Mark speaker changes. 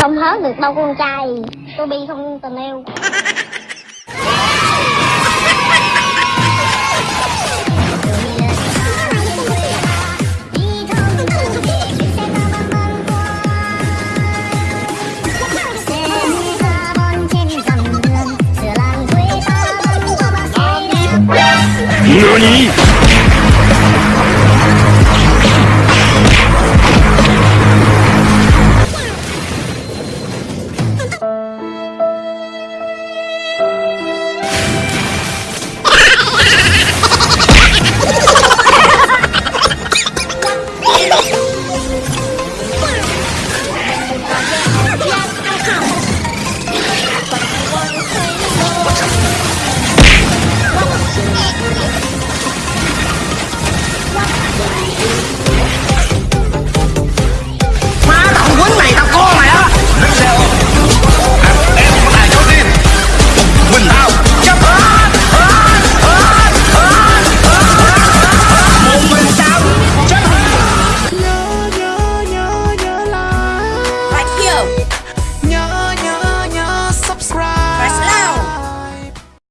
Speaker 1: không hớt được bao con trai. Tôi bi không tình yêu.
Speaker 2: 何